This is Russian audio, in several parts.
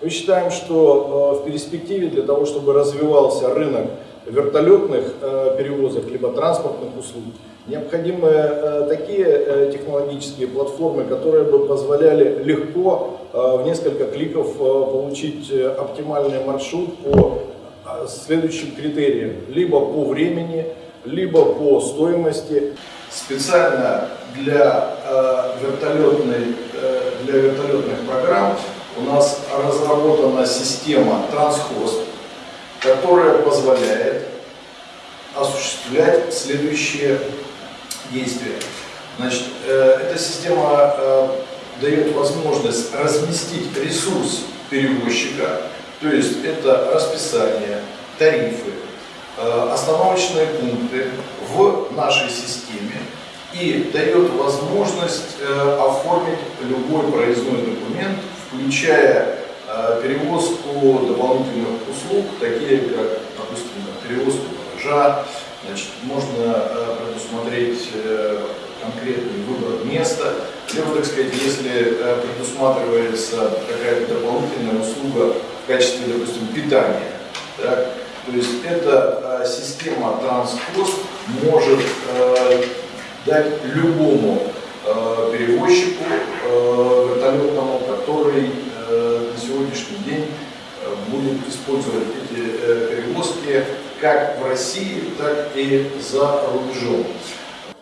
Мы считаем, что в перспективе для того, чтобы развивался рынок вертолетных перевозок, либо транспортных услуг, необходимы такие технологические платформы, которые бы позволяли легко в несколько кликов получить оптимальный маршрут по следующим критериям. Либо по времени, либо по стоимости. Специально для, э, вертолетной, э, для вертолетных программ у нас разработана система Transhost, которая позволяет осуществлять следующие действия. Значит, э, эта система э, дает возможность разместить ресурс перевозчика, то есть это расписание, тарифы, Э, остановочные пункты в нашей системе и дает возможность оформить любой проездной документ, включая э, перевозку дополнительных услуг, такие как, допустим, перевозку багажа, значит, можно предусмотреть конкретный выбор места, либо, так сказать, если предусматривается какая-то дополнительная услуга в качестве, допустим, питания, так, то есть эта э, система транспост может э, дать любому э, перевозчику вертолетному, который на сегодняшний день будет использовать эти перевозки как в России, так и за рубежом.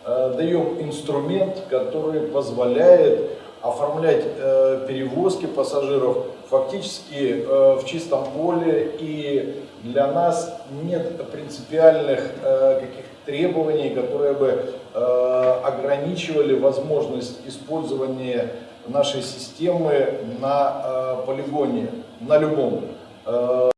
Даем инструмент, который позволяет оформлять э, перевозки пассажиров фактически э, в чистом поле и для нас нет принципиальных э, каких требований, которые бы э, ограничивали возможность использования нашей системы на э, полигоне, на любом. Э,